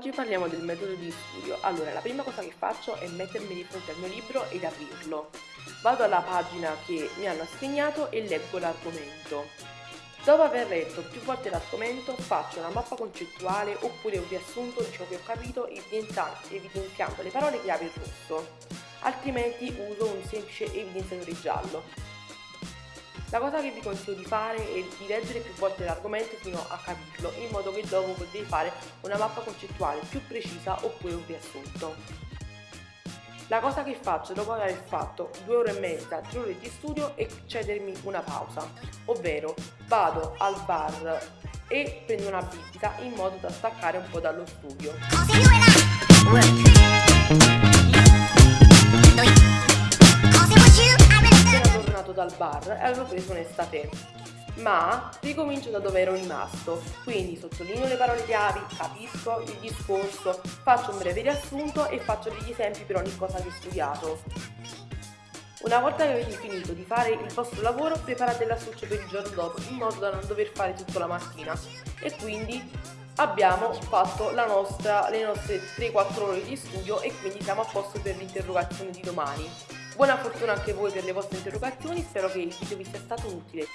Oggi parliamo del metodo di studio. Allora, la prima cosa che faccio è mettermi di fronte al mio libro ed aprirlo. Vado alla pagina che mi hanno assegnato e leggo l'argomento. Dopo aver letto più volte l'argomento, faccio una mappa concettuale oppure un riassunto di ciò che ho capito evidenziando le parole chiave in rosso, altrimenti uso un semplice evidenziatore giallo. La cosa che vi consiglio di fare è di leggere più volte l'argomento fino a capirlo, in modo che dopo potete fare una mappa concettuale più precisa oppure un riassunto. La cosa che faccio dopo aver fatto due ore e mezza, tre ore di studio è cedermi una pausa, ovvero vado al bar e prendo una bibita in modo da staccare un po' dallo studio. Dal bar e avevo preso un estate ma ricomincio da dove ero rimasto, quindi sottolineo le parole chiavi, capisco il discorso, faccio un breve riassunto e faccio degli esempi per ogni cosa che ho studiato. Una volta che avete finito di fare il vostro lavoro, preparate l'astuccio per il giorno dopo, in modo da non dover fare tutto la mattina. E quindi abbiamo fatto nostra, le nostre 3-4 ore di studio e quindi siamo a posto per l'interrogazione di domani. Buona fortuna anche voi per le vostre interrogazioni, spero che il video vi sia stato utile.